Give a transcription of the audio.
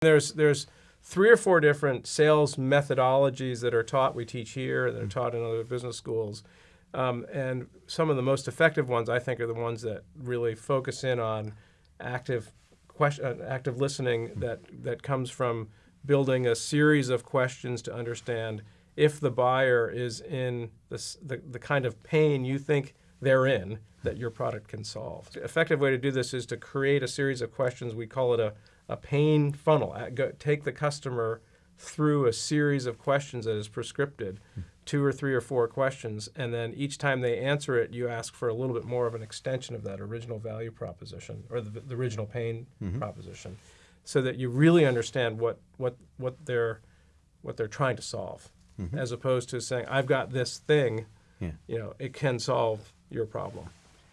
There's there's three or four different sales methodologies that are taught. We teach here that are taught in other business schools, um, and some of the most effective ones I think are the ones that really focus in on active question, uh, active listening that that comes from building a series of questions to understand if the buyer is in this, the the kind of pain you think they're that your product can solve. The effective way to do this is to create a series of questions. We call it a, a pain funnel. Uh, Go, take the customer through a series of questions that is prescripted, two or three or four questions, and then each time they answer it, you ask for a little bit more of an extension of that original value proposition or the, the original pain proposition, so that you really understand what what what they're what they're trying to solve, as opposed to saying, "I've got this thing." Yeah. You know, it can solve your problem.